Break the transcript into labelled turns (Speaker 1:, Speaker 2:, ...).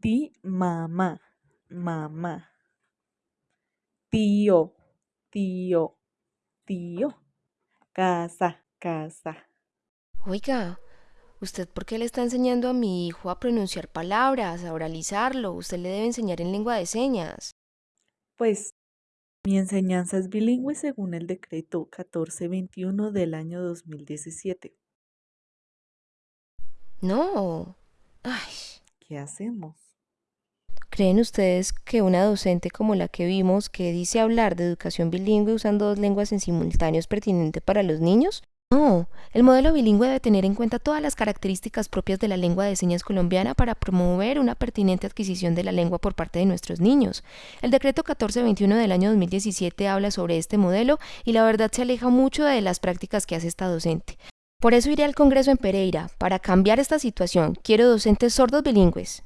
Speaker 1: Di mamá, mamá. Tío, tío, tío. Casa, casa.
Speaker 2: Oiga, ¿usted por qué le está enseñando a mi hijo a pronunciar palabras, a oralizarlo? Usted le debe enseñar en lengua de señas.
Speaker 1: Pues mi enseñanza es bilingüe según el decreto 1421 del año 2017.
Speaker 2: No. Ay, ¿creen ustedes que una docente como la que vimos, que dice hablar de educación bilingüe usando dos lenguas en simultáneo es pertinente para los niños? No, el modelo bilingüe debe tener en cuenta todas las características propias de la lengua de señas colombiana para promover una pertinente adquisición de la lengua por parte de nuestros niños. El decreto 1421 del año 2017 habla sobre este modelo y la verdad se aleja mucho de las prácticas que hace esta docente. Por eso iré al Congreso en Pereira, para cambiar esta situación. Quiero docentes sordos bilingües.